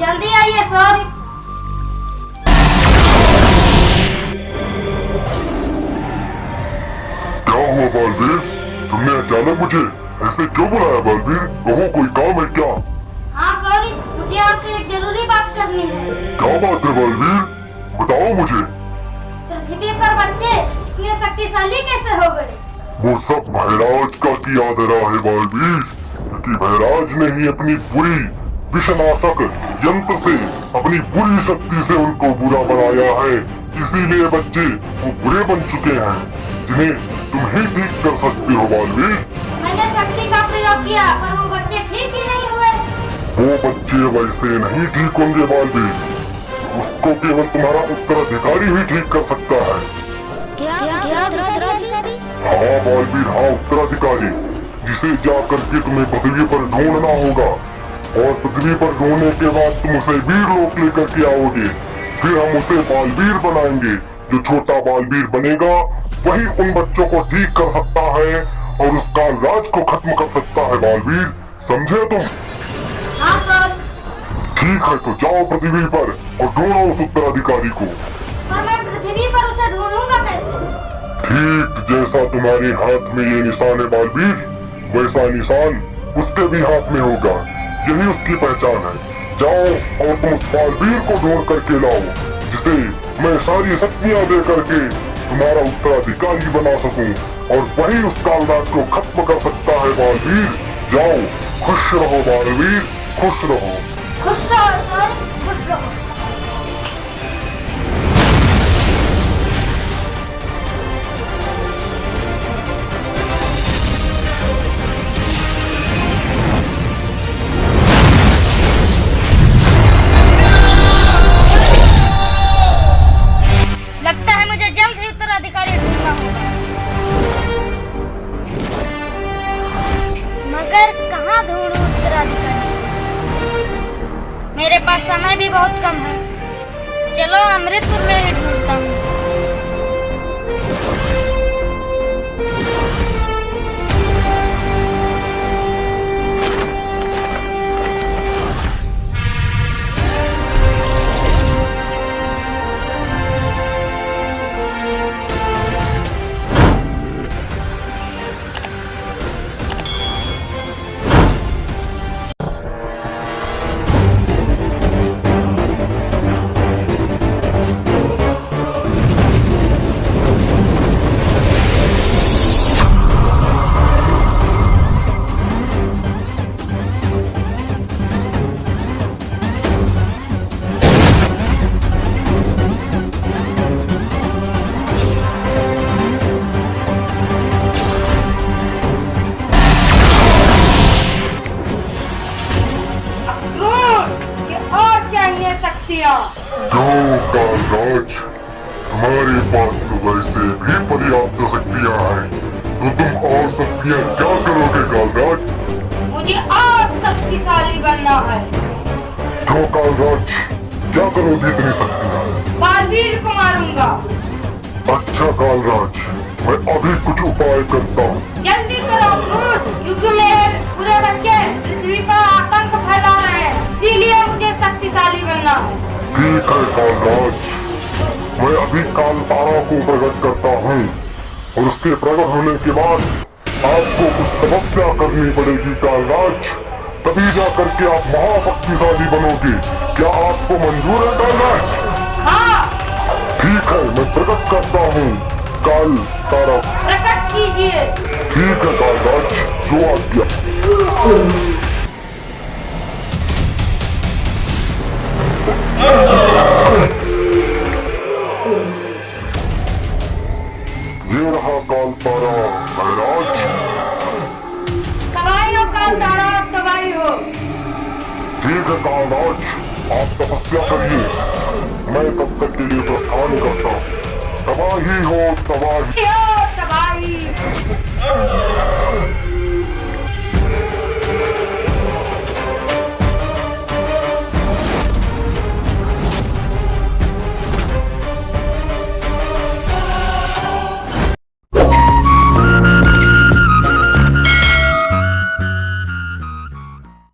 जल्दी आइए सर। क्या हुआ बालवीर? तुमने अचानक मुझे ऐसे क्यों बुलाया बालवीर? कहो कोई काम है क्या? हाँ सर मुझे आपसे एक ज़रूरी बात करनी है। क्या बात है बालवीर? बताओ मुझे। पृथ्वी पर बच्चे इतने शक्तिशाली कैसे हो गए? वो सब भैराज का किया धरा है बालवीर क्योंकि भैराज ने ही अपनी बुरी विषनाशक यंत्र से अपनी बुरी शक्ति से उनको बुरा बनाया है इसीलिए बच्चे वो बुरे बन चुके हैं जिन्हें तुम ही ठीक कर सकते हो बालवीर मैंने शक्ति का प्रयोग किया पर वो बच्चे ठीक ही नहीं हुए वो बच्चे वैसे नहीं ठीक होंगे बालवीर उसको केवल तुम्हारा उत्तराधिकारी ही ठीक कर सकता है क्या क्या उत्तराधिकारी हाँ बालवीर हाँ उत्तराधिकारी जिसे जा करके तुम्हें पृथ्वी पर ढूंढना होगा। और पृथ्वी पर ढूँढने के बाद तुम उसे वीर लोक लेकर के आओगे। फिर हम उसे बालवीर बनाएँगे। जो छोटा बालवीर बनेगा वही उन बच्चों को ठीक कर सकता है और उसका राज को खत्म कर सकता है बालवीर। समझे तुम? हाँ ठीक है तो जाओ पृथ्वी पर और ढूंढो उस उत्तराधिकारी को। मैं पृथ्वी पर उसे ढूंढूँगा। ठीक जैसा तुम्हारे हाथ में ये निशान है बालवीर, वैसा निशान उसके भी हाथ में होगा। यही उसकी पहचान है। जाओ और तुम उस बालवीर को ढूंढ करके लाओ, जिसे मैं सारी शक्तियाँ दे करके तुम्हारा उत्तराधिकारी बना सकूँ, और वही उस कालराज को खत्म कर सकता है बालवीर। जाओ, खुश रहो बालवीर, खुश रहो। पास समय भी बहुत कम है। चलो अमृतपुर में ही ढूंढता हूँ। शक्तियाँ जो कालराज तुम्हारे पास तो वैसे भी पर्याप्त शक्तियाँ हैं। तो तुम और शक्तियाँ क्या करोगे कालराज? मुझे और शक्तिशाली बनना है। क्यों कालराज? क्या करोगे इतनी शक्तियाँ? बालवीर को मारूँगा। अच्छा कालराज मैं अभी कुछ उपाय करता हूँ। जल्दी करो क्योंकि मेरे पूरे बच्चे पृथ्वी पर आतंक फैला रहे हैं। इसीलिए मुझे शक्तिशाली बनना है। ठीक है कालराज मैं अभी काल तारा को प्रकट करता हूँ और उसके प्रकट होने के बाद आपको कुछ तपस्या करनी पड़ेगी कालराज। तभी जा करके आप महाशक्तिशाली बनोगे। क्या आपको मंजूर है कालराज? हाँ। ठीक है मैं प्रकट करता हूँ। काल तारा प्रकट कीजिए। ठीक है कालराज जो आज्ञा। हो ठीक है। कालराज आप तपस्या करिए। मैं तब तक के लिए प्रस्थान करता हूँ। तबाही हो, तबाही।